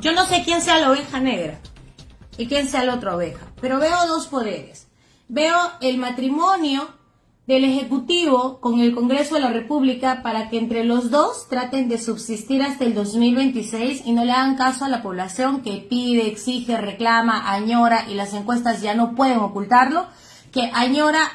Yo no sé quién sea la oveja negra y quién sea la otra oveja, pero veo dos poderes. Veo el matrimonio del Ejecutivo con el Congreso de la República para que entre los dos traten de subsistir hasta el 2026 y no le hagan caso a la población que pide, exige, reclama, añora y las encuestas ya no pueden ocultarlo, que añora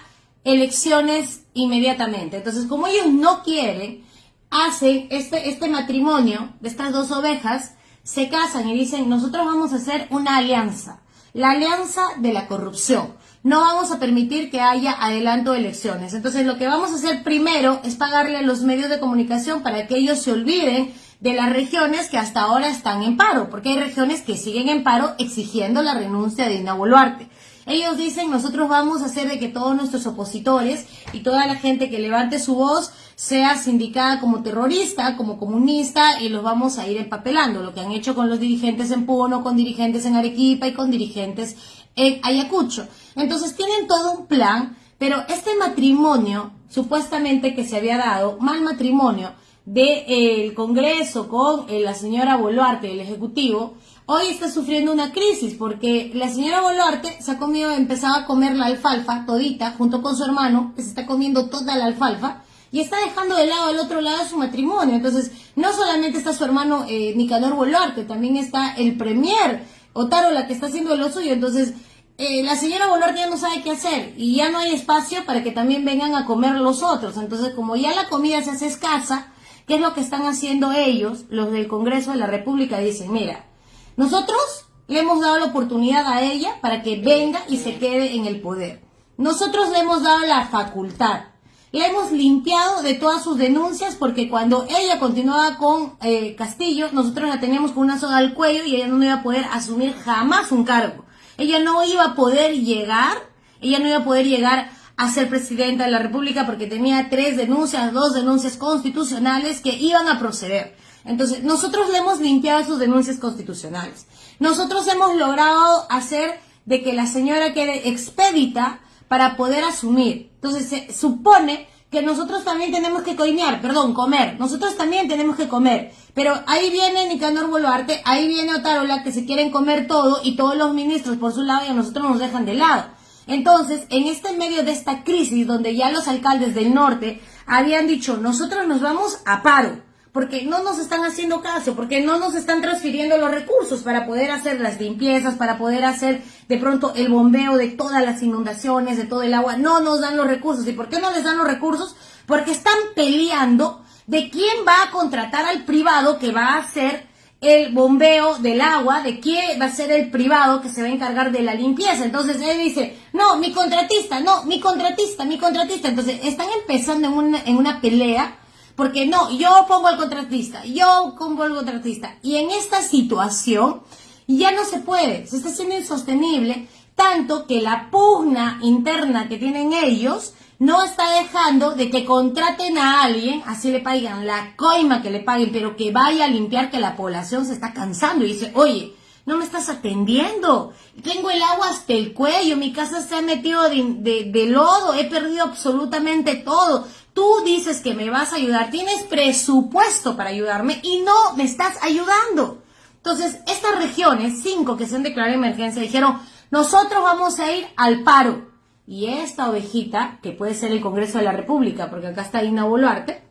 elecciones inmediatamente. Entonces, como ellos no quieren, hacen este, este matrimonio de estas dos ovejas, se casan y dicen, nosotros vamos a hacer una alianza, la alianza de la corrupción no vamos a permitir que haya adelanto de elecciones. Entonces lo que vamos a hacer primero es pagarle a los medios de comunicación para que ellos se olviden de las regiones que hasta ahora están en paro, porque hay regiones que siguen en paro exigiendo la renuncia de Dina Boluarte. Ellos dicen, nosotros vamos a hacer de que todos nuestros opositores y toda la gente que levante su voz sea sindicada como terrorista, como comunista, y los vamos a ir empapelando, lo que han hecho con los dirigentes en Puno, con dirigentes en Arequipa y con dirigentes en Ayacucho. Entonces tienen todo un plan, pero este matrimonio, supuestamente que se había dado, mal matrimonio, del eh, Congreso con eh, la señora Boluarte, el Ejecutivo, hoy está sufriendo una crisis porque la señora Boluarte se ha comido, empezaba a comer la alfalfa todita junto con su hermano, que se está comiendo toda la alfalfa y está dejando de lado al otro lado su matrimonio. Entonces, no solamente está su hermano eh, Nicanor Boluarte, también está el premier Otaro la que está haciendo lo suyo. Entonces, eh, la señora Boluarte ya no sabe qué hacer y ya no hay espacio para que también vengan a comer los otros. Entonces, como ya la comida se hace escasa, ¿qué es lo que están haciendo ellos, los del Congreso de la República? Dicen, mira, nosotros le hemos dado la oportunidad a ella para que venga y se quede en el poder. Nosotros le hemos dado la facultad. Le hemos limpiado de todas sus denuncias porque cuando ella continuaba con eh, Castillo, nosotros la teníamos con una soga al cuello y ella no iba a poder asumir jamás un cargo. Ella no iba a poder llegar, ella no iba a poder llegar a ser presidenta de la República porque tenía tres denuncias, dos denuncias constitucionales que iban a proceder. Entonces, nosotros le hemos limpiado sus denuncias constitucionales. Nosotros hemos logrado hacer de que la señora quede expedita para poder asumir. Entonces, se supone que nosotros también tenemos que coimear, perdón, comer. Nosotros también tenemos que comer. Pero ahí viene Nicanor Boluarte, ahí viene Otarola, que se quieren comer todo y todos los ministros por su lado y a nosotros nos dejan de lado. Entonces, en este medio de esta crisis, donde ya los alcaldes del norte habían dicho, nosotros nos vamos a paro, porque no nos están haciendo caso, porque no nos están transfiriendo los recursos para poder hacer las limpiezas, para poder hacer de pronto el bombeo de todas las inundaciones, de todo el agua, no nos dan los recursos. ¿Y por qué no les dan los recursos? Porque están peleando de quién va a contratar al privado que va a hacer el bombeo del agua, de quién va a ser el privado que se va a encargar de la limpieza. Entonces él dice, no, mi contratista, no, mi contratista, mi contratista. Entonces están empezando en una, en una pelea porque no, yo pongo al contratista, yo pongo al contratista. Y en esta situación ya no se puede, se está haciendo insostenible, tanto que la pugna interna que tienen ellos no está dejando de que contraten a alguien, así le paguen la coima que le paguen, pero que vaya a limpiar que la población se está cansando y dice, oye, no me estás atendiendo. Tengo el agua hasta el cuello, mi casa se ha metido de, lodo, he perdido absolutamente todo. Tú dices que me vas a ayudar, tienes presupuesto para ayudarme y no me estás ayudando. Entonces, estas regiones, cinco que se han declarado emergencia, dijeron, nosotros vamos a ir al paro. Y esta ovejita, que puede ser el Congreso de la República, porque acá está Ina Boluarte,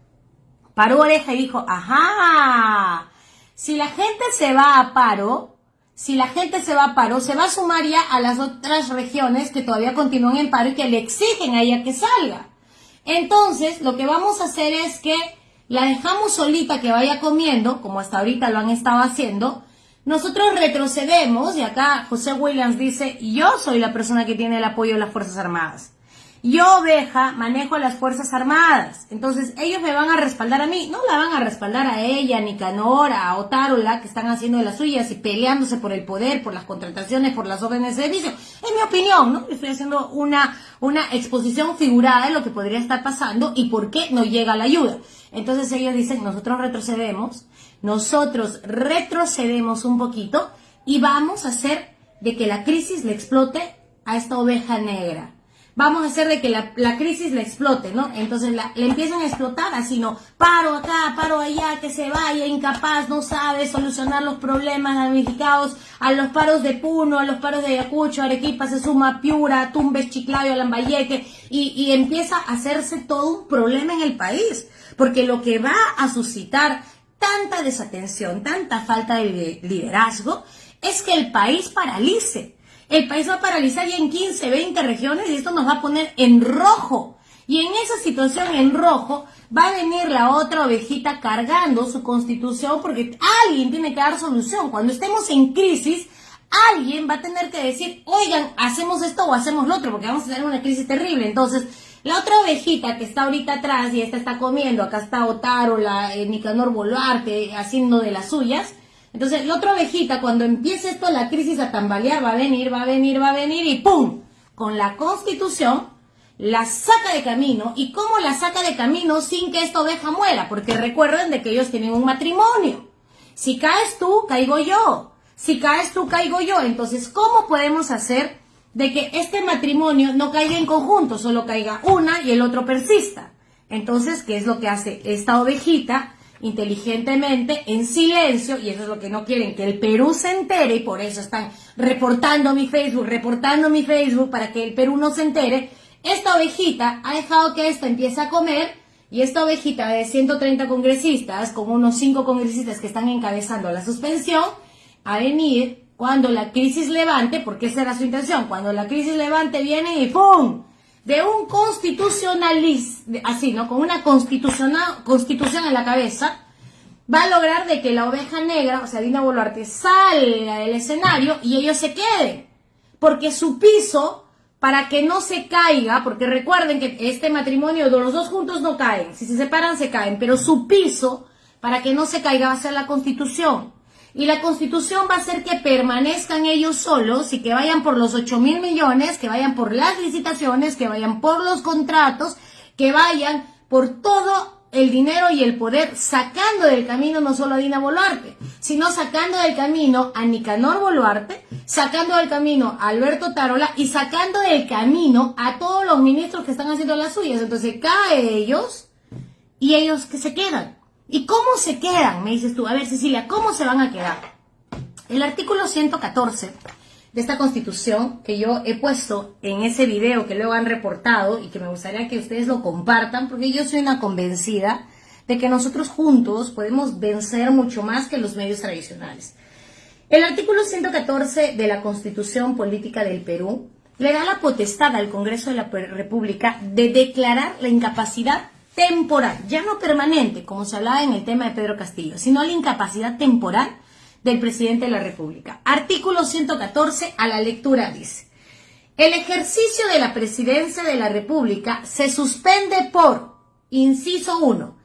paró oreja y dijo, ajá, si la gente se va a paro, si la gente se va a paro, se va a sumar ya a las otras regiones que todavía continúan en paro y que le exigen a ella que salga. Entonces, lo que vamos a hacer es que la dejamos solita que vaya comiendo, como hasta ahorita lo han estado haciendo. Nosotros retrocedemos, y acá José Williams dice, yo soy la persona que tiene el apoyo de las Fuerzas Armadas. Yo, oveja, manejo a las Fuerzas Armadas. Entonces, ellos me van a respaldar a mí. No la van a respaldar a ella, ni Canora, a Otárola, que están haciendo de las suyas y peleándose por el poder, por las contrataciones, por las órdenes de servicio. Es mi opinión, ¿no? Estoy haciendo una, una exposición figurada de lo que podría estar pasando y por qué no llega la ayuda. Entonces ellos dicen, nosotros retrocedemos, nosotros retrocedemos un poquito y vamos a hacer de que la crisis le explote a esta oveja negra vamos a hacer de que la, crisis la explote, ¿no? Entonces la, empiezan a explotar así, ¿no? Paro acá, paro allá, que se vaya, incapaz, no sabe solucionar los problemas damnificados, a los paros de Puno, a los paros de Ayacucho, Arequipa se suma Piura, Tumbes, Chiclayo, Lambayeque, y empieza a hacerse todo un problema en el país, porque lo que va a suscitar tanta desatención, tanta falta de liderazgo, es que el país paralice el país va a paralizar ya en 15, 20 regiones y esto nos va a poner en rojo. Y en esa situación en rojo va a venir la otra ovejita cargando su constitución porque alguien tiene que dar solución. Cuando estemos en crisis, alguien va a tener que decir, oigan, hacemos esto o hacemos lo otro porque vamos a tener una crisis terrible. Entonces, la otra ovejita que está ahorita atrás y esta está comiendo, acá está Otaro, la eh, Nicanor Boluarte haciendo de las suyas, entonces, la otra ovejita, cuando empiece esto, la crisis a tambalear, va a venir, va a venir, va a venir y ¡pum! Con la constitución, la saca de camino. ¿Y cómo la saca de camino sin que esta oveja muera? Porque recuerden de que ellos tienen un matrimonio. Si caes tú, caigo yo. Si caes tú, caigo yo. Entonces, ¿cómo podemos hacer de que este matrimonio no caiga en conjunto, solo caiga una y el otro persista? Entonces, ¿qué es lo que hace esta ovejita? Inteligentemente, en silencio, y eso es lo que no quieren, que el Perú se entere, y por eso están reportando mi Facebook, reportando mi Facebook para que el Perú no se entere, esta ovejita ha dejado que esto empiece a comer, y esta ovejita de 130 congresistas, con unos 5 congresistas que están encabezando la suspensión, a venir cuando la crisis levante, porque esa era su intención, cuando la crisis levante viene y ¡pum! De un constitucionalista, así, ¿no? Con una constitución en la cabeza, va a lograr de que la oveja negra, o sea, Dina Boluarte, salga del escenario y ellos se queden. Porque su piso, para que no se caiga, porque recuerden que este matrimonio de los dos juntos no caen, si se separan se caen, pero su piso, para que no se caiga, va a ser la constitución. Y la constitución va a hacer que permanezcan ellos solos y que vayan por los 8 mil millones, que vayan por las licitaciones, que vayan por los contratos, que vayan por todo el dinero y el poder, sacando del camino no solo a Dina Boluarte, sino sacando del camino a Nicanor Boluarte, sacando del camino a Alberto Tarola y sacando del camino a todos los ministros que están haciendo las suyas. Entonces cae ellos y ellos que se quedan. ¿Y cómo se quedan? Me dices tú. A ver, Cecilia, ¿cómo se van a quedar? El artículo 114 de esta constitución que yo he puesto en ese video que luego han reportado y que me gustaría que ustedes lo compartan porque yo soy una convencida de que nosotros juntos podemos vencer mucho más que los medios tradicionales. El artículo 114 de la Constitución Política del Perú le da la potestad al Congreso de la República de declarar la incapacidad temporal, ya no permanente, como se hablaba en el tema de Pedro Castillo, sino la incapacidad temporal del presidente de la República. Artículo 114 a la lectura dice, el ejercicio de la presidencia de la República se suspende por, inciso 1,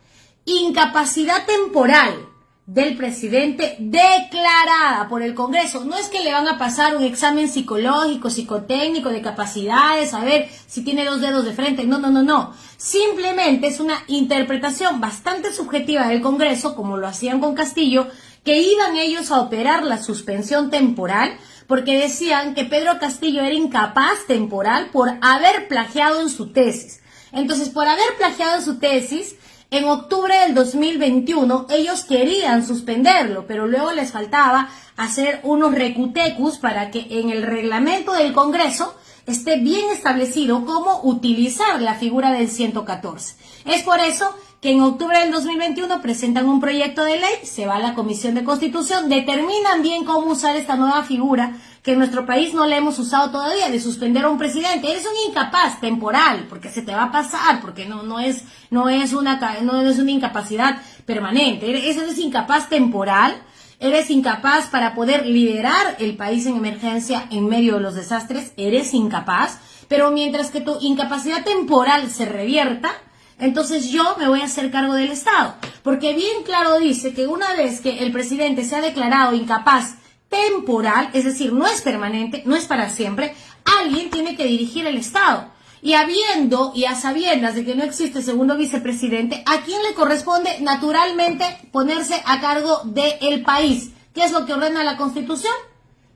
incapacidad temporal del presidente declarada por el Congreso. No es que le van a pasar un examen psicológico, psicotécnico, de capacidades, a ver si tiene dos dedos de frente. No, no, no, no. Simplemente es una interpretación bastante subjetiva del Congreso, como lo hacían con Castillo, que iban ellos a operar la suspensión temporal porque decían que Pedro Castillo era incapaz temporal por haber plagiado en su tesis. Entonces, por haber plagiado en su tesis, en octubre del 2021 ellos querían suspenderlo, pero luego les faltaba hacer unos recutecus para que en el reglamento del Congreso esté bien establecido cómo utilizar la figura del 114. Es por eso que en octubre del 2021 presentan un proyecto de ley, se va a la Comisión de Constitución, determinan bien cómo usar esta nueva figura que en nuestro país no le hemos usado todavía, de suspender a un presidente. Eres un incapaz temporal, porque se te va a pasar, porque no, no, es, no, es, una, no es una incapacidad permanente. Eres, eres incapaz temporal, eres incapaz para poder liderar el país en emergencia en medio de los desastres, eres incapaz, pero mientras que tu incapacidad temporal se revierta, entonces yo me voy a hacer cargo del Estado. Porque bien claro dice que una vez que el presidente se ha declarado incapaz temporal, es decir, no es permanente, no es para siempre, alguien tiene que dirigir el Estado. Y habiendo y a sabiendas de que no existe segundo vicepresidente, ¿a quién le corresponde naturalmente ponerse a cargo del país? ¿Qué es lo que ordena la Constitución?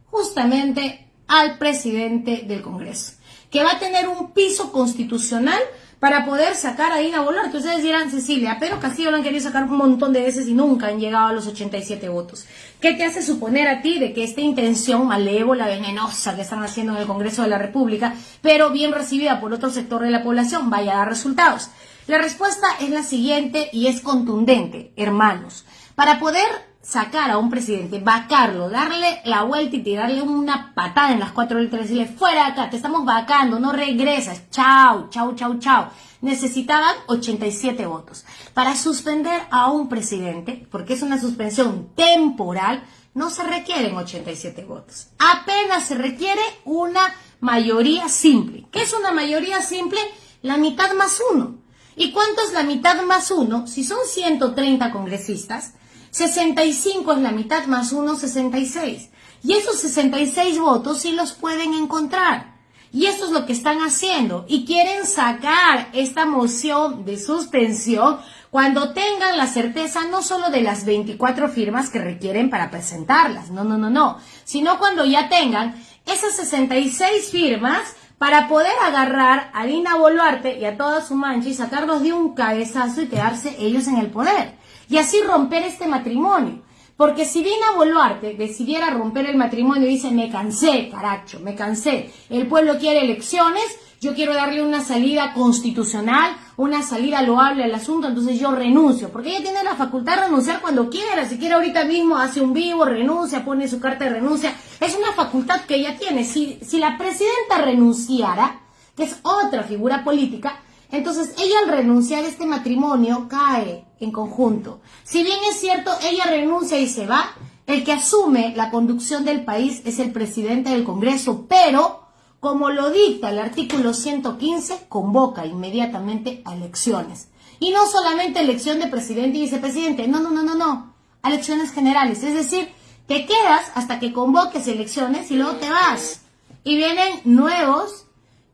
Justamente al presidente del Congreso. que va a tener un piso constitucional para poder sacar a Dina Boluarte. Ustedes dirán, Cecilia, pero Castillo lo han querido sacar un montón de veces y nunca han llegado a los 87 votos. ¿Qué te hace suponer a ti de que esta intención malévola, venenosa que están haciendo en el Congreso de la República, pero bien recibida por otro sector de la población, vaya a dar resultados? La respuesta es la siguiente y es contundente, hermanos. Para poder sacar a un presidente, vacarlo, darle la vuelta y tirarle una patada en las cuatro letras y decirle, fuera de acá, te estamos vacando, no regresas, chao, chao, chao, chao. Necesitaban 87 votos. Para suspender a un presidente, porque es una suspensión temporal, no se requieren 87 votos. Apenas se requiere una mayoría simple. ¿Qué es una mayoría simple? La mitad más uno. ¿Y cuánto es la mitad más uno? Si son 130 congresistas, 65 es la mitad más 1, 66. Y esos 66 votos sí los pueden encontrar. Y eso es lo que están haciendo. Y quieren sacar esta moción de suspensión cuando tengan la certeza no solo de las 24 firmas que requieren para presentarlas, no, no, no, no, sino cuando ya tengan esas 66 firmas para poder agarrar a Dina Boluarte y a toda su mancha y sacarlos de un cabezazo y quedarse ellos en el poder y así romper este matrimonio. Porque si Dina Boluarte decidiera romper el matrimonio y dice, me cansé, caracho, me cansé, el pueblo quiere elecciones, yo quiero darle una salida constitucional, una salida loable al asunto, entonces yo renuncio, porque ella tiene la facultad de renunciar cuando quiera, si quiere ahorita mismo hace un vivo, renuncia, pone su carta de renuncia, es una facultad que ella tiene. Si, si la presidenta renunciara, que es otra figura política, entonces ella al renunciar a este matrimonio cae en conjunto. Si bien es cierto, ella renuncia y se va, el que asume la conducción del país es el presidente del Congreso, pero como lo dicta el artículo 115, convoca inmediatamente a elecciones. Y no solamente elección de presidente y vicepresidente, no, no, no, no, no, elecciones generales. Es decir, te quedas hasta que convoques elecciones y luego te vas. Y vienen nuevos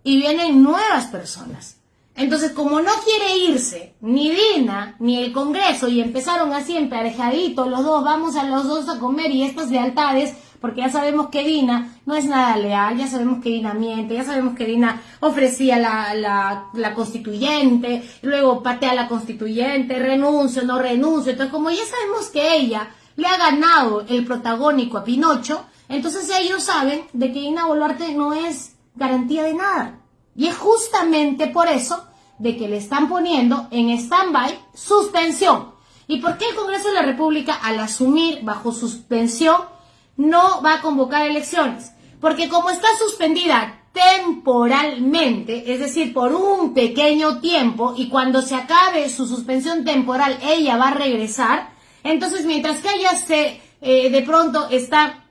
y vienen nuevas personas. Entonces, como no quiere irse ni Dina ni el Congreso y empezaron así emparejaditos los dos, vamos a los dos a comer y estas lealtades, porque ya sabemos que Dina no es nada leal, ya sabemos que Dina miente, ya sabemos que Dina ofrecía la, la, la constituyente, luego patea la constituyente, renuncio, no renuncio. Entonces, como ya sabemos que ella le ha ganado el protagónico a Pinocho, entonces ellos saben de que Dina Boluarte no es garantía de nada. Y es justamente por eso de que le están poniendo en stand-by suspensión. ¿Y por qué el Congreso de la República, al asumir bajo suspensión, no va a convocar elecciones? Porque como está suspendida temporalmente, es decir, por un pequeño tiempo, y cuando se acabe su suspensión temporal, ella va a regresar, entonces mientras que ella se, eh, de pronto está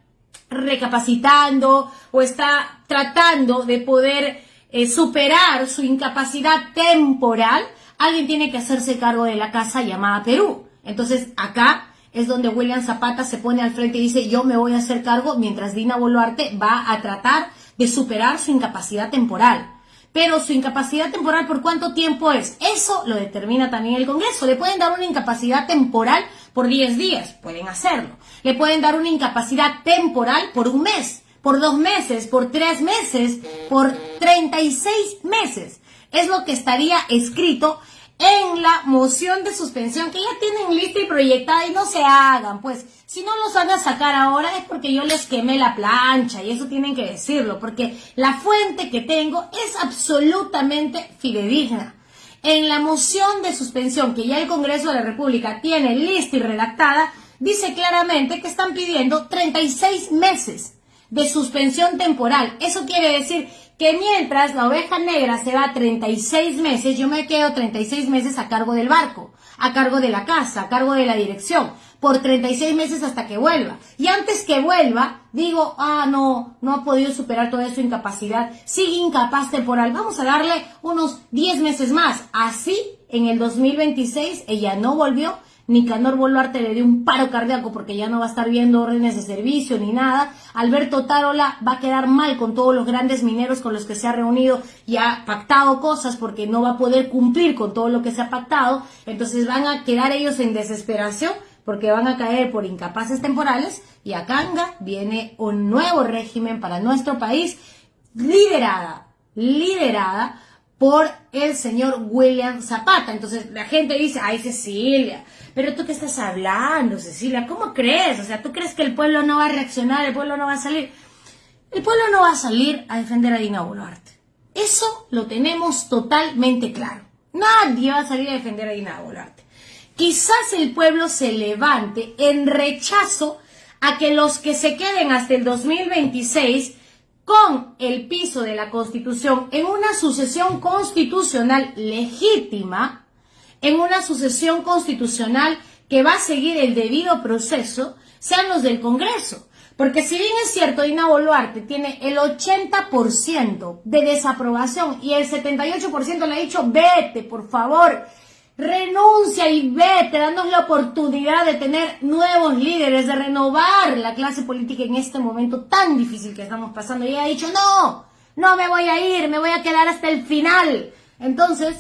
recapacitando o está tratando de poder eh, superar su incapacidad temporal, alguien tiene que hacerse cargo de la casa llamada Perú. Entonces acá es donde William Zapata se pone al frente y dice yo me voy a hacer cargo mientras Dina Boluarte va a tratar de superar su incapacidad temporal. Pero su incapacidad temporal, ¿por cuánto tiempo es? Eso lo determina también el Congreso. Le pueden dar una incapacidad temporal por 10 días, pueden hacerlo. Le pueden dar una incapacidad temporal por un mes por dos meses, por tres meses, por 36 meses. Es lo que estaría escrito en la moción de suspensión que ya tienen lista y proyectada y no se hagan, pues si no los van a sacar ahora es porque yo les quemé la plancha y eso tienen que decirlo, porque la fuente que tengo es absolutamente fidedigna. En la moción de suspensión que ya el Congreso de la República tiene lista y redactada, dice claramente que están pidiendo 36 meses de suspensión temporal. Eso quiere decir que mientras la oveja negra se va 36 meses, yo me quedo 36 meses a cargo del barco, a cargo de la casa, a cargo de la dirección, por 36 meses hasta que vuelva. Y antes que vuelva, digo, ah, no, no ha podido superar toda su incapacidad, sigue incapaz temporal, vamos a darle unos 10 meses más. Así, en el 2026, ella no volvió, Nicanor Boluarte le dio un paro cardíaco porque ya no va a estar viendo órdenes de servicio ni nada. Alberto Tarola va a quedar mal con todos los grandes mineros con los que se ha reunido y ha pactado cosas porque no va a poder cumplir con todo lo que se ha pactado. Entonces van a quedar ellos en desesperación porque van a caer por incapaces temporales y a Canga viene un nuevo régimen para nuestro país liderada liderada por el señor William Zapata. Entonces la gente dice, ay Cecilia, pero tú qué estás hablando, Cecilia, ¿cómo crees? O sea, ¿tú crees que el pueblo no va a reaccionar, el pueblo no va a salir? El pueblo no va a salir a defender a Dina Boluarte. Eso lo tenemos totalmente claro. Nadie va a salir a defender a Dina Boluarte. Quizás el pueblo se levante en rechazo a que los que se queden hasta el 2026 con el piso de la Constitución en una sucesión constitucional legítima, en una sucesión constitucional que va a seguir el debido proceso, sean los del Congreso. Porque si bien es cierto, Dina Boluarte tiene el 80% de desaprobación y el 78% le ha dicho, vete, por favor, renuncia y vete, dándonos la oportunidad de tener nuevos líderes, de renovar la clase política en este momento tan difícil que estamos pasando. Y ella ha dicho, no, no me voy a ir, me voy a quedar hasta el final. Entonces,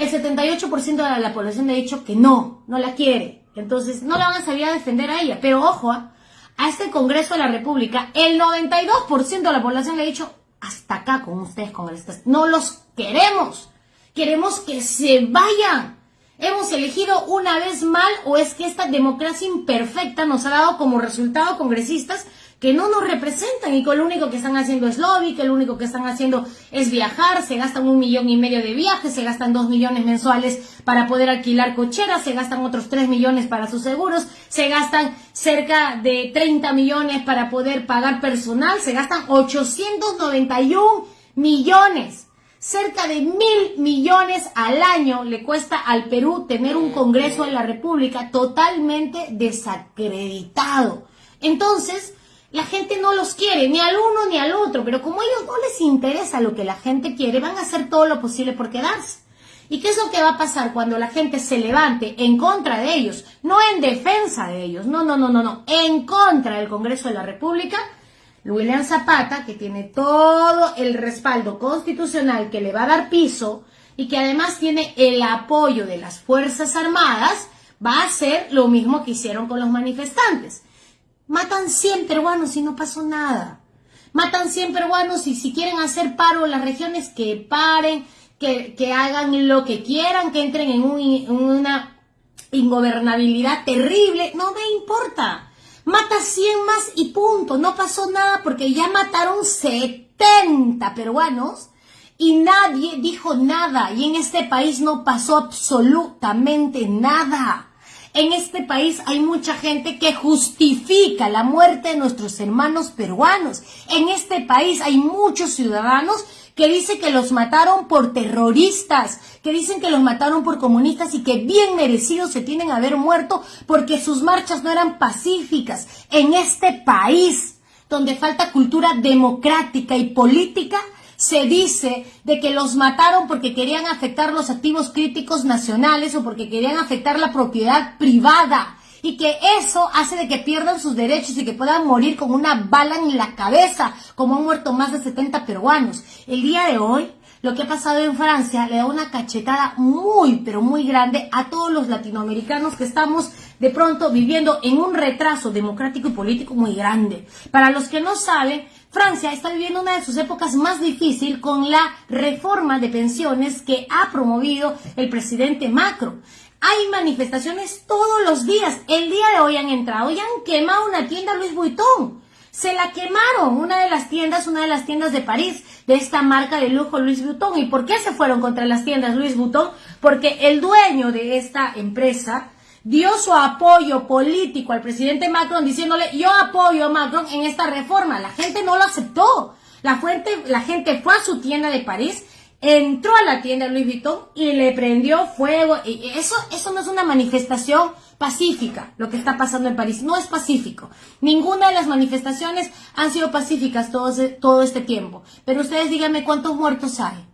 el 78% de la población ha dicho que no, no la quiere. Entonces, no la van a salir a defender a ella. Pero ojo, ¿ah? a este Congreso de la República, el 92% de la población le ha dicho, hasta acá con ustedes, congresistas, no los queremos. Queremos que se vayan. ¿Hemos elegido una vez mal o es que esta democracia imperfecta nos ha dado como resultado congresistas que no nos representan y que lo único que están haciendo es lobby, que lo único que están haciendo es viajar, se gastan un millón y medio de viajes, se gastan dos millones mensuales para poder alquilar cocheras, se gastan otros tres millones para sus seguros, se gastan cerca de 30 millones para poder pagar personal, se gastan 891 millones. Cerca de mil millones al año le cuesta al Perú tener un Congreso de la República totalmente desacreditado. Entonces, la gente no los quiere, ni al uno ni al otro, pero como a ellos no les interesa lo que la gente quiere, van a hacer todo lo posible por quedarse. ¿Y qué es lo que va a pasar cuando la gente se levante en contra de ellos? No en defensa de ellos, no, no, no, no, no, en contra del Congreso de la República. William Zapata, que tiene todo el respaldo constitucional que le va a dar piso y que además tiene el apoyo de las Fuerzas Armadas, va a hacer lo mismo que hicieron con los manifestantes Matan 100 peruanos y no pasó nada. Matan 100 peruanos y si quieren hacer paro las regiones, que paren, que, hagan lo que quieran, que entren en, una ingobernabilidad terrible. No me importa. Mata 100 más y punto. No pasó nada porque ya mataron 70 peruanos y nadie dijo nada. Y en este país no pasó absolutamente nada. En este país hay mucha gente que justifica la muerte de nuestros hermanos peruanos. En este país hay muchos ciudadanos que dicen que los mataron por terroristas, que dicen que los mataron por comunistas y que bien merecidos se tienen a haber muerto porque sus marchas no eran pacíficas. En este país, donde falta cultura democrática y política, se dice de que los mataron porque querían afectar los activos críticos nacionales o porque querían afectar la propiedad privada y que eso hace de que pierdan sus derechos y que puedan morir con una bala en la cabeza, como han muerto más de 70 peruanos. El día de hoy, lo que ha pasado en Francia le da una cachetada muy, pero muy grande a todos los latinoamericanos que estamos de pronto viviendo en un retraso democrático y político muy grande. Para los que no saben, Francia está viviendo una de sus épocas más difíciles con la reforma de pensiones que ha promovido el presidente Macron. Hay manifestaciones todos los días. El día de hoy han entrado y han quemado una tienda Louis Vuitton. Se la quemaron, una de las tiendas, una de las tiendas de París, de esta marca de lujo Louis Vuitton. ¿Y por qué se fueron contra las tiendas Louis Vuitton? Porque el dueño de esta empresa dio su apoyo político al presidente Macron diciéndole yo apoyo a Macron en esta reforma. La gente no lo aceptó. La, fuente, la gente fue a su tienda de París, entró a la tienda Louis Vuitton y le prendió fuego. Y eso, eso no es una manifestación pacífica, lo que está pasando en París. No es pacífico. Ninguna de las manifestaciones han sido pacíficas todo, todo este tiempo. Pero ustedes díganme cuántos muertos hay.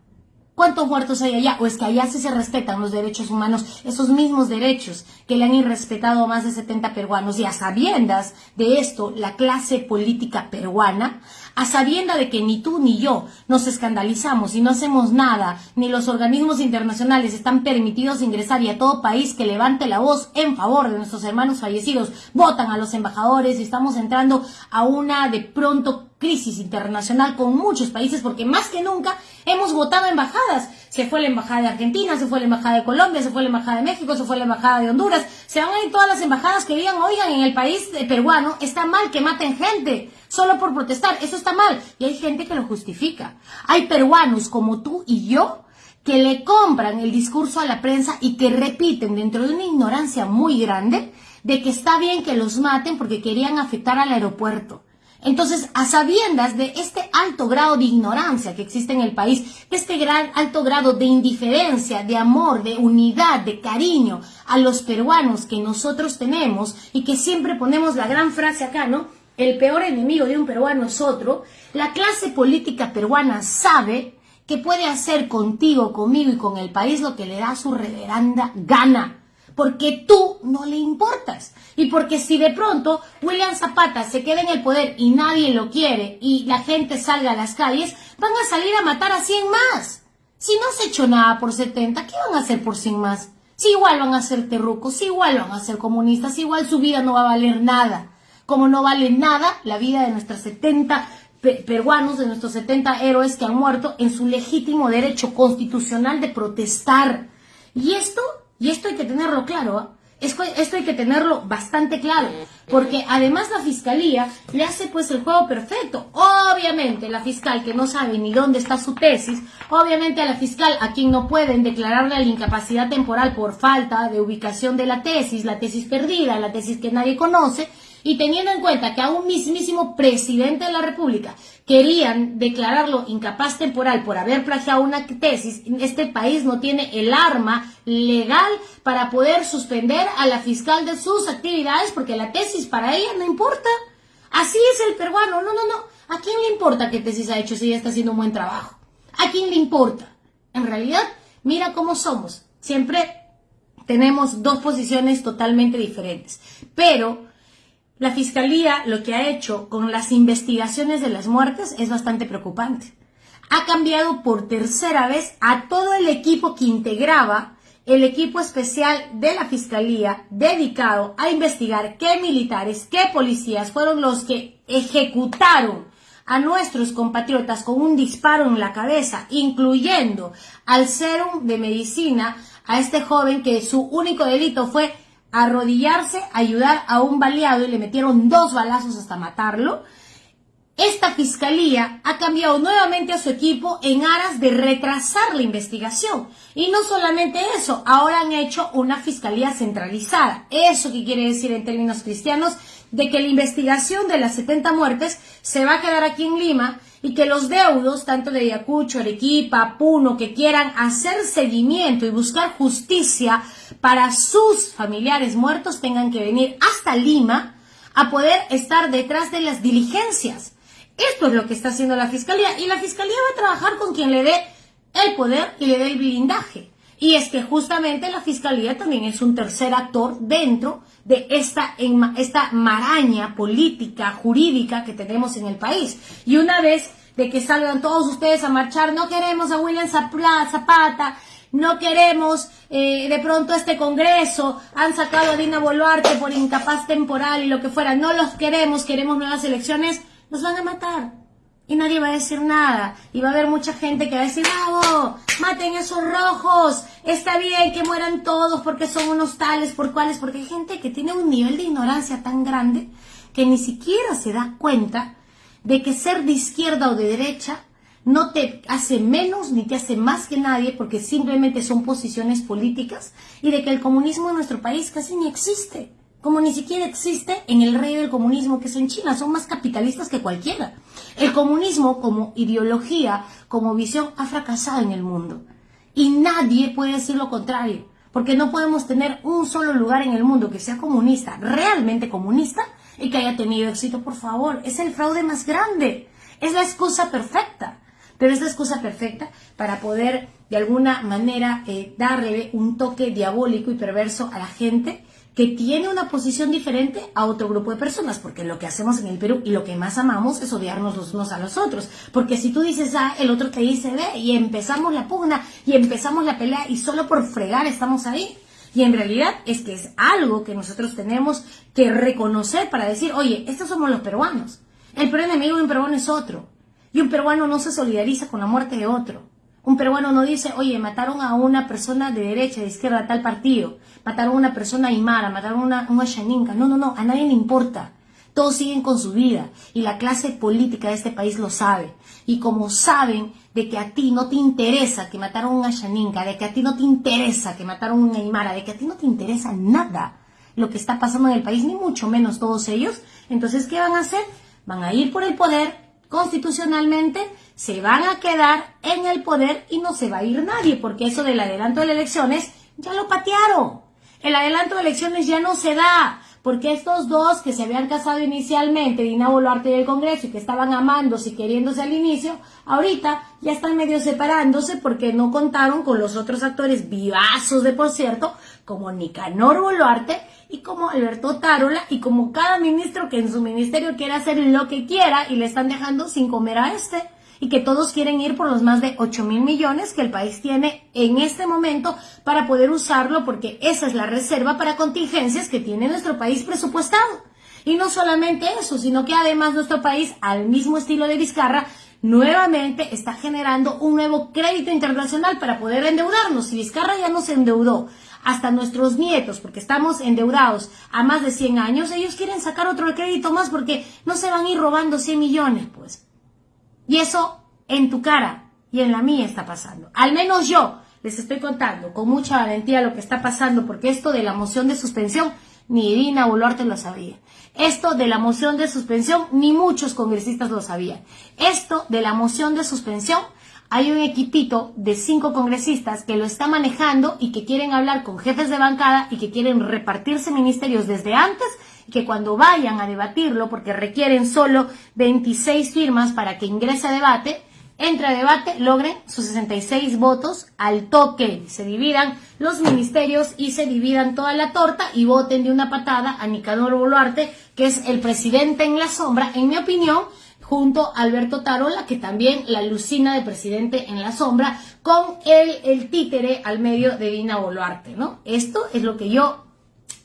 ¿Cuántos muertos hay allá? ¿O es que allá sí se respetan los derechos humanos, esos mismos derechos que le han irrespetado a más de 70 peruanos? Y a sabiendas de esto, la clase política peruana, a sabiendas de que ni tú ni yo nos escandalizamos y no hacemos nada, ni los organismos internacionales están permitidos ingresar y a todo país que levante la voz en favor de nuestros hermanos fallecidos, votan a los embajadores y estamos entrando a una de pronto crisis internacional con muchos países porque más que nunca hemos votado embajadas. Se fue la embajada de Argentina, se fue la embajada de Colombia, se fue la embajada de México, se fue la embajada de Honduras. Se van a ir todas las embajadas que digan, oigan, en el país peruano está mal que maten gente solo por protestar. Eso está mal. Y hay gente que lo justifica. Hay peruanos como tú y yo que le compran el discurso a la prensa y que repiten dentro de una ignorancia muy grande de que está bien que los maten porque querían afectar al aeropuerto. Entonces, a sabiendas de este alto grado de ignorancia que existe en el país, de este gran alto grado de indiferencia, de amor, de unidad, de cariño a los peruanos que nosotros tenemos y que siempre ponemos la gran frase acá, ¿no? El peor enemigo de un peruano es otro. La clase política peruana sabe que puede hacer contigo, conmigo y con el país lo que le da su reverenda gana porque tú no le importas. Y porque si de pronto William Zapata se queda en el poder y nadie lo quiere y la gente salga a las calles, van a salir a matar a 100 más. Si no se echó nada por 70, ¿qué van a hacer por 100 más? Si igual van a ser terrucos, si igual van a ser comunistas, si igual su vida no va a valer nada. Como no vale nada la vida de nuestros 70 peruanos, de nuestros 70 héroes que han muerto en su legítimo derecho constitucional de protestar. Y esto y esto hay que tenerlo claro, ¿ah? esto hay que tenerlo bastante claro, porque además la fiscalía le hace pues el juego perfecto. Obviamente la fiscal que no sabe ni dónde está su tesis, obviamente a la fiscal a quien no pueden declararle la incapacidad temporal por falta de ubicación de la tesis, la tesis perdida, la tesis que nadie conoce, y teniendo en cuenta que a un mismísimo presidente de la República querían declararlo incapaz temporal por haber plagiado una tesis, este país no tiene el arma legal para poder suspender a la fiscal de sus actividades porque la tesis para ella no importa. Así es el peruano. No, no, no. ¿A quién le importa qué tesis ha hecho si ella está haciendo un buen trabajo? ¿A quién le importa? En realidad, mira cómo somos. Siempre tenemos dos posiciones totalmente diferentes. Pero la Fiscalía lo que ha hecho con las investigaciones de las muertes es bastante preocupante. Ha cambiado por tercera vez a todo el equipo que integraba el equipo especial de la Fiscalía dedicado a investigar qué militares, qué policías fueron los que ejecutaron a nuestros compatriotas con un disparo en la cabeza, incluyendo al serum de medicina a este joven que su único delito fue arrodillarse, ayudar a un baleado y le metieron dos balazos hasta matarlo. Esta fiscalía ha cambiado nuevamente a su equipo en aras de retrasar la investigación. Y no solamente eso, ahora han hecho una fiscalía centralizada. ¿Eso qué quiere decir en términos cristianos? De que la investigación de las 70 muertes se va a quedar aquí en Lima y que los deudos, tanto de Ayacucho, Arequipa, Puno, que quieran hacer seguimiento y buscar justicia para sus familiares muertos, tengan que venir hasta Lima a poder estar detrás de las diligencias. Esto es lo que está haciendo la Fiscalía y la Fiscalía va a trabajar con quien le dé el poder y le dé el blindaje. Y es que justamente la Fiscalía también es un tercer actor dentro de esta, esta maraña política, jurídica que tenemos en el país. Y una vez de que salgan todos ustedes a marchar, no queremos a William Zapata, no queremos eh, de pronto este Congreso, han sacado a Dina Boluarte por incapaz temporal y lo que fuera, no los queremos, queremos nuevas elecciones, nos van a matar. Y nadie va a decir nada. Y va a haber mucha gente que va a decir, bravo, maten esos rojos, está bien que mueran todos porque son unos tales, por cuales, porque hay gente que tiene un nivel de ignorancia tan grande que ni siquiera se da cuenta de que ser de izquierda o de derecha no te hace menos ni te hace más que nadie porque simplemente son posiciones políticas y de que el comunismo en nuestro país casi ni existe, como ni siquiera existe en el rey del comunismo que es en China, son más capitalistas que cualquiera. El comunismo como ideología, como visión, ha fracasado en el mundo y nadie puede decir lo contrario, porque no podemos tener un solo lugar en el mundo que sea comunista, realmente comunista, y que haya tenido éxito, por favor. Es el fraude más grande. Es la excusa perfecta. Pero es la excusa perfecta para poder de alguna manera eh, darle un toque diabólico y perverso a la gente que tiene una posición diferente a otro grupo de personas, porque lo que hacemos en el Perú y lo que más amamos es odiarnos los unos a los otros, porque si tú dices A, el otro te dice B, y empezamos la pugna, y empezamos la pelea, y solo por fregar estamos ahí, y en realidad es que es algo que nosotros tenemos que reconocer para decir, oye, estos somos los peruanos. El peor enemigo de un peruano es otro. Y un peruano no se solidariza con la muerte de otro. Un peruano no dice, oye, mataron a una persona de derecha, de izquierda, tal partido. Mataron a una persona aymara, mataron a una, una No, no, no, a nadie le importa. Todos siguen con su vida y la clase política de este país lo sabe. Y como saben de que a ti no te interesa que mataron a una Shaninka, de que a ti no te interesa que mataron a una Aymara, de que a ti no te interesa nada lo que está pasando en el país, ni mucho menos todos ellos, entonces ¿qué van a hacer? Van a ir por el poder constitucionalmente, se van a quedar en el poder y no se va a ir nadie, porque eso del adelanto de elecciones ya lo patearon. El adelanto de elecciones ya no se da porque estos dos que se habían casado inicialmente, Dina Boluarte y el Congreso, y que estaban amándose y queriéndose al inicio, ahorita ya están medio separándose porque no contaron con los otros actores vivazos de por cierto, como Nicanor Boluarte y como Alberto Tarola y como cada ministro que en su ministerio quiere hacer lo que quiera y le están dejando sin comer a este y que todos quieren ir por los más de 8 mil millones que el país tiene en este momento para poder usarlo porque esa es la reserva para contingencias que tiene nuestro país presupuestado. Y no solamente eso, sino que además nuestro país, al mismo estilo de Vizcarra, nuevamente está generando un nuevo crédito internacional para poder endeudarnos. Si Vizcarra ya nos endeudó hasta nuestros nietos, porque estamos endeudados a más de 100 años, ellos quieren sacar otro crédito más porque no se van a ir robando 100 millones, pues. Y eso en tu cara y en la mía está pasando. Al menos yo les estoy contando con mucha valentía lo que está pasando, porque esto de la moción de suspensión, ni Irina Boluarte lo sabía. Esto de la moción de suspensión, ni muchos congresistas lo sabían. Esto de la moción de suspensión, hay un equipito de cinco congresistas que lo está manejando y que quieren hablar con jefes de bancada y que quieren repartirse ministerios desde antes que cuando vayan a debatirlo, porque requieren solo 26 firmas para que ingrese a debate, entre a debate, logren sus 66 votos al toque, se dividan los ministerios y se dividan toda la torta y voten de una patada a Nicanor Boluarte, que es el presidente en la sombra, en mi opinión, junto a Alberto Tarola, que también la alucina de presidente en la sombra, con el, el títere al medio de Dina Boluarte, ¿no? Esto es lo que yo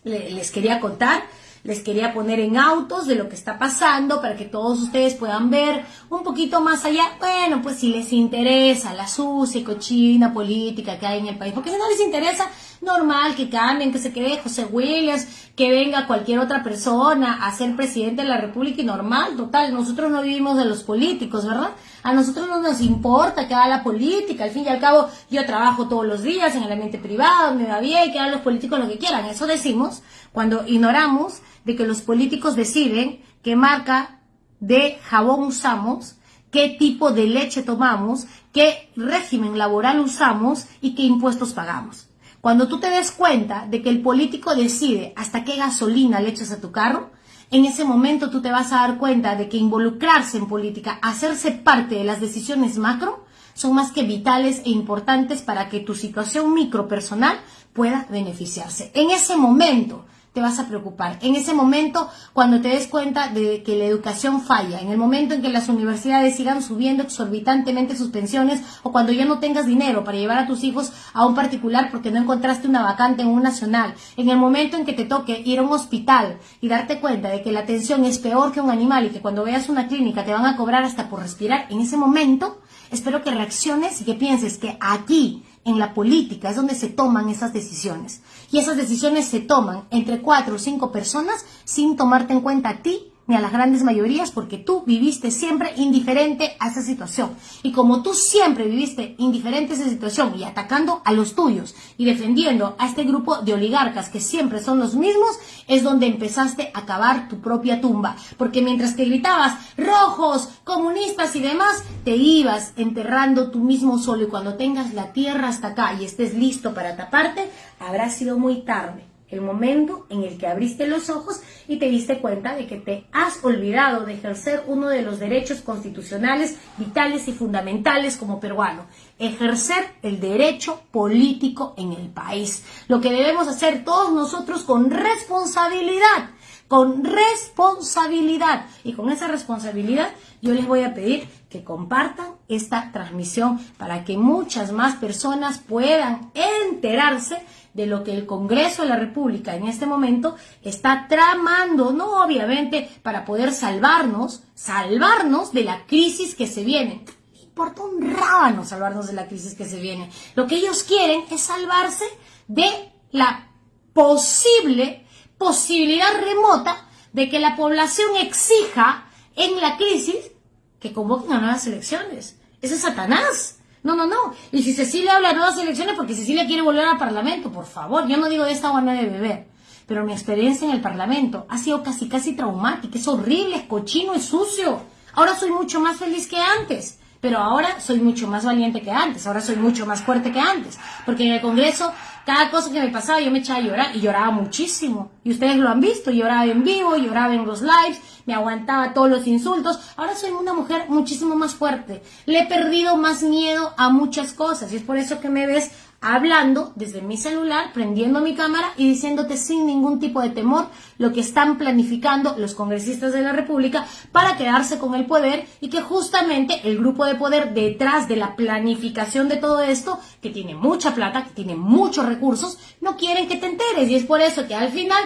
les quería contar les quería poner en autos de lo que está pasando para que todos ustedes puedan ver un poquito más allá. Bueno, pues si les interesa la sucia y cochina política que hay en el país, porque si no les interesa, normal que cambien, que se quede José Williams, que venga cualquier otra persona a ser presidente de la República y normal, total, nosotros no vivimos de los políticos, ¿verdad? A nosotros no nos importa que haga la política, al fin y al cabo yo trabajo todos los días en el ambiente privado, me va bien, que hagan los políticos lo que quieran, eso decimos cuando ignoramos de que los políticos deciden qué marca de jabón usamos, qué tipo de leche tomamos, qué régimen laboral usamos y qué impuestos pagamos. Cuando tú te des cuenta de que el político decide hasta qué gasolina le echas a tu carro, en ese momento tú te vas a dar cuenta de que involucrarse en política, hacerse parte de las decisiones macro, son más que vitales e importantes para que tu situación micro personal pueda beneficiarse. En ese momento, te vas a preocupar. En ese momento, cuando te des cuenta de que la educación falla, en el momento en que las universidades sigan subiendo exorbitantemente sus pensiones o cuando ya no tengas dinero para llevar a tus hijos a un particular porque no encontraste una vacante en un nacional, en el momento en que te toque ir a un hospital y darte cuenta de que la atención es peor que un animal y que cuando veas una clínica te van a cobrar hasta por respirar, en ese momento espero que reacciones y que pienses que aquí en la política es donde se toman esas decisiones. Y esas decisiones se toman entre cuatro o cinco personas sin tomarte en cuenta a ti a las grandes mayorías porque tú viviste siempre indiferente a esa situación. Y como tú siempre viviste indiferente a esa situación y atacando a los tuyos y defendiendo a este grupo de oligarcas que siempre son los mismos, es donde empezaste a cavar tu propia tumba. Porque mientras que gritabas rojos, comunistas y demás, te ibas enterrando tú mismo solo y cuando tengas la tierra hasta acá y estés listo para taparte, habrá sido muy tarde el momento en el que abriste los ojos y te diste cuenta de que te has olvidado de ejercer uno de los derechos constitucionales vitales y fundamentales como peruano, ejercer el derecho político en el país. Lo que debemos hacer todos nosotros con responsabilidad con responsabilidad. Y con esa responsabilidad yo les voy a pedir que compartan esta transmisión para que muchas más personas puedan enterarse de lo que el Congreso de la República en este momento está tramando, no obviamente para poder salvarnos, salvarnos de la crisis que se viene. No importa un rábano salvarnos de la crisis que se viene. Lo que ellos quieren es salvarse de la posible posibilidad remota de que la población exija en la crisis que convoquen a nuevas elecciones. Ese es Satanás. No, no, no. Y si Cecilia habla de nuevas elecciones porque Cecilia quiere volver al Parlamento, por favor, yo no digo de esta agua no de beber. Pero mi experiencia en el Parlamento ha sido casi, casi traumática. Es horrible, es cochino, es sucio. Ahora soy mucho más feliz que antes. Pero ahora soy mucho más valiente que antes. Ahora soy mucho más fuerte que antes. Porque en el Congreso cada cosa que me pasaba yo me echaba a llorar y lloraba muchísimo. Y ustedes lo han visto, lloraba en vivo, lloraba en los lives, me aguantaba todos los insultos. Ahora soy una mujer muchísimo más fuerte. Le he perdido más miedo a muchas cosas y es por eso que me ves hablando desde mi celular, prendiendo mi cámara y diciéndote sin ningún tipo de temor lo que están planificando los congresistas de la República para quedarse con el poder y que justamente el grupo de poder detrás de la planificación de todo esto, que tiene mucha plata, que tiene muchos recursos, no quieren que te enteres. Y es por eso que al final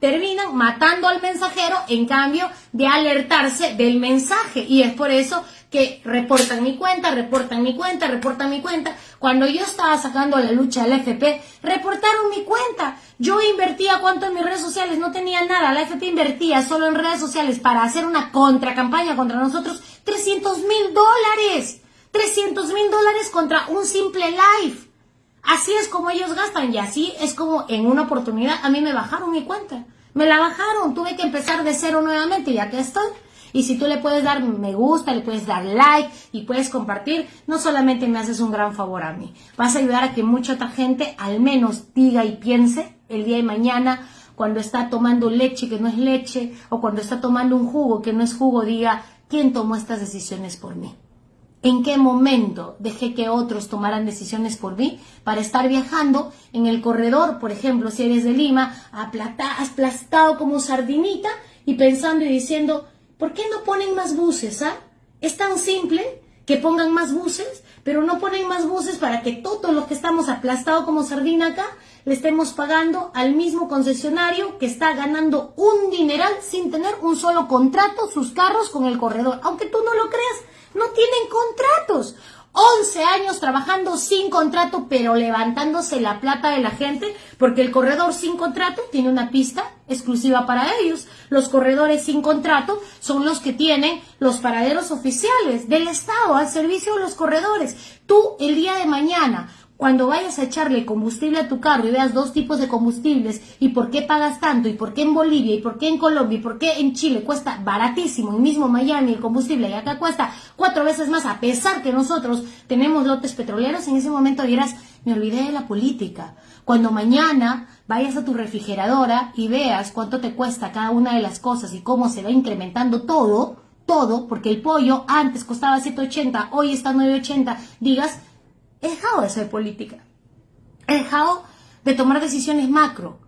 terminan matando al mensajero en cambio de alertarse del mensaje. Y es por eso que reportan mi cuenta, reportan mi cuenta, reportan mi cuenta. Cuando yo estaba sacando la lucha del FP, reportaron mi cuenta. Yo invertía cuánto en mis redes sociales, no tenía nada. La FP invertía solo en redes sociales para hacer una contracampaña contra nosotros 300 mil dólares. 300 mil dólares contra un simple live. Así es como ellos gastan y así es como en una oportunidad a mí me bajaron mi cuenta. Me la bajaron, tuve que empezar de cero nuevamente y aquí estoy. Y si tú le puedes dar me gusta, le puedes dar like y puedes compartir, no solamente me haces un gran favor a mí, vas a ayudar a que mucha otra gente al menos diga y piense el día de mañana cuando está tomando leche que no es leche o cuando está tomando un jugo que no es jugo, diga, ¿quién tomó estas decisiones por mí? ¿En qué momento dejé que otros tomaran decisiones por mí para estar viajando en el corredor, por ejemplo, si eres de Lima, aplastado como sardinita y pensando y diciendo, ¿por qué no ponen más buses? Ah? Es tan simple que pongan más buses, pero no ponen más buses para que todos los que estamos aplastados como sardina acá le estemos pagando al mismo concesionario que está ganando un dineral sin tener un solo contrato sus carros con el corredor. Aunque tú no lo creas, no tienen contratos. 11 años trabajando sin contrato, pero levantándose la plata de la gente, porque el corredor sin contrato tiene una pista exclusiva para ellos. Los corredores sin contrato son los que tienen los paraderos oficiales del Estado al servicio de los corredores. Tú el día de mañana cuando vayas a echarle combustible a tu carro y veas dos tipos de combustibles y por qué pagas tanto y por qué en Bolivia y por qué en Colombia y por qué en Chile cuesta baratísimo y mismo Miami el combustible y acá cuesta cuatro veces más a pesar que nosotros tenemos lotes petroleros, en ese momento dirás, me olvidé de la política. Cuando mañana vayas a tu refrigeradora y veas cuánto te cuesta cada una de las cosas y cómo se va incrementando todo, todo, porque el pollo antes costaba 7.80, hoy está 9.80, digas, He dejado de hacer política. He dejado de tomar decisiones macro.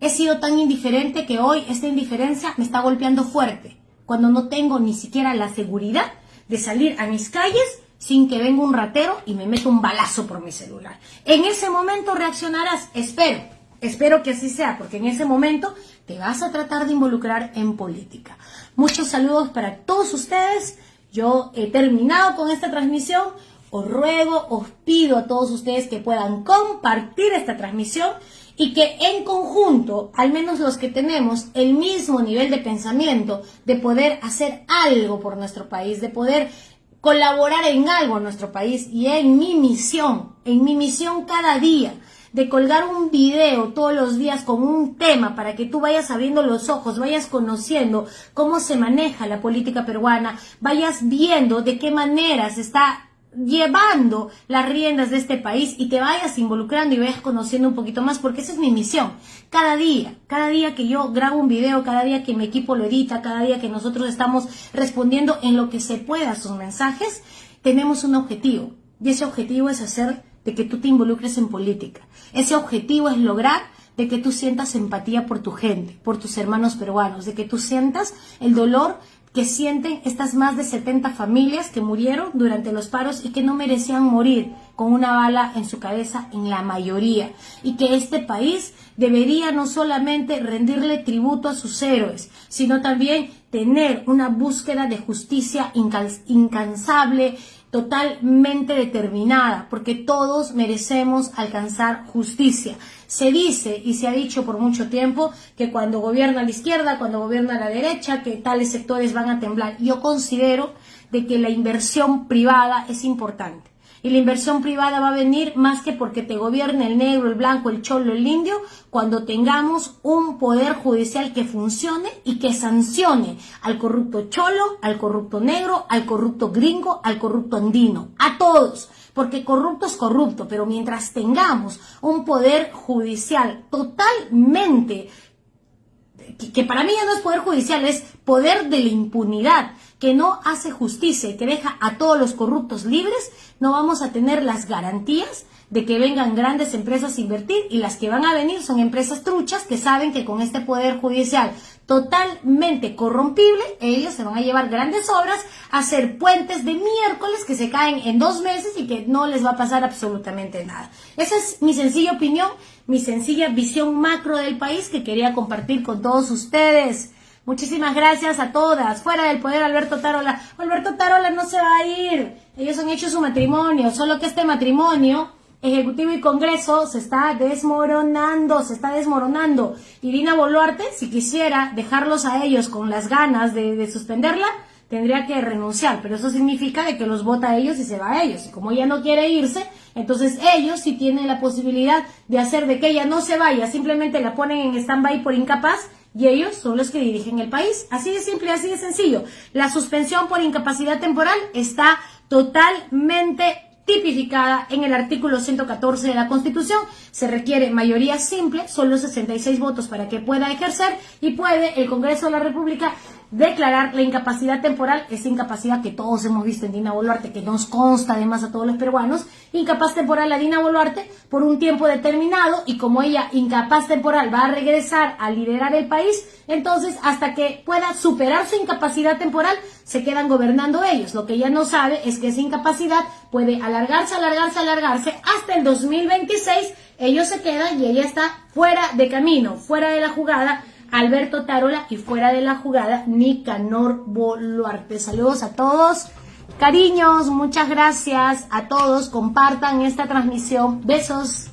He sido tan indiferente que hoy esta indiferencia me está golpeando fuerte, cuando no tengo ni siquiera la seguridad de salir a mis calles sin que venga un ratero y me meta un balazo por mi celular. En ese momento reaccionarás, espero, espero que así sea, porque en ese momento te vas a tratar de involucrar en política. Muchos saludos para todos ustedes. Yo he terminado con esta transmisión os ruego, os pido a todos ustedes que puedan compartir esta transmisión y que en conjunto, al menos los que tenemos el mismo nivel de pensamiento, de poder hacer algo por nuestro país, de poder colaborar en algo en nuestro país y en mi misión, en mi misión cada día, de colgar un video todos los días con un tema para que tú vayas abriendo los ojos, vayas conociendo cómo se maneja la política peruana, vayas viendo de qué manera se está llevando las riendas de este país y te vayas involucrando y vayas conociendo un poquito más, porque esa es mi misión. Cada día, cada día que yo grabo un video, cada día que mi equipo lo edita, cada día que nosotros estamos respondiendo en lo que se pueda a sus mensajes, tenemos un objetivo. Y ese objetivo es hacer de que tú te involucres en política. Ese objetivo es lograr de que tú sientas empatía por tu gente, por tus hermanos peruanos, de que tú sientas el dolor que sienten estas más de 70 familias que murieron durante los paros y que no merecían morir con una bala en su cabeza en la mayoría y que este país debería no solamente rendirle tributo a sus héroes, sino también tener una búsqueda de justicia incansable, totalmente determinada, porque todos merecemos alcanzar justicia. Se dice y se ha dicho por mucho tiempo que cuando gobierna la izquierda, cuando gobierna la derecha, que tales sectores van a temblar. Yo considero de que la inversión privada es importante y la inversión privada va a venir más que porque te gobierne el negro, el blanco, el cholo, el indio, cuando tengamos un poder judicial que funcione y que sancione al corrupto cholo, al corrupto negro, al corrupto gringo, al corrupto andino, a todos. Porque corrupto es corrupto, pero mientras tengamos un poder judicial totalmente que para mí ya no es poder judicial, es poder de la impunidad, que no hace justicia y que deja a todos los corruptos libres, no vamos a tener las garantías de que vengan grandes empresas a invertir y las que van a venir son empresas truchas que saben que con este poder judicial totalmente corrompible, ellos se van a llevar grandes obras, a hacer puentes de miércoles que se caen en dos meses y que no les va a pasar absolutamente nada. Esa es mi sencilla opinión, mi sencilla visión macro del país que quería compartir con todos ustedes. Muchísimas gracias a todas. Fuera del poder, Alberto Tarola. Alberto Tarola no se va a ir. Ellos han hecho su matrimonio, solo que este matrimonio, Ejecutivo y Congreso, se está desmoronando, se está desmoronando. Y Dina Boluarte, si quisiera dejarlos a ellos con las ganas de, suspenderla, tendría que renunciar, pero eso significa de que los vota a ellos y se va a ellos. Y como ella no quiere irse, entonces ellos sí tienen la posibilidad de hacer de que ella no se vaya, simplemente la ponen en stand-by por incapaz y ellos son los que dirigen el país. Así de simple, así de sencillo. La suspensión por incapacidad temporal está totalmente tipificada en el artículo 114 de la Constitución. Se requiere mayoría simple, solo 66 votos para que pueda ejercer y puede el Congreso de la República declarar la incapacidad temporal, esa incapacidad que todos hemos visto en Dina Boluarte, que nos consta además a todos los peruanos, incapaz temporal a Dina Boluarte por un tiempo determinado y como ella incapaz temporal va a regresar a liderar el país, entonces hasta que pueda superar su incapacidad temporal se quedan gobernando ellos. Lo que ella no sabe es que esa incapacidad puede alargarse, alargarse, alargarse hasta el 2026, ellos se quedan y ella está fuera de camino, fuera de la jugada Alberto Tarola y fuera de la jugada Nicanor Boluarte. Saludos a todos. Cariños, muchas gracias a todos. Compartan esta transmisión. Besos.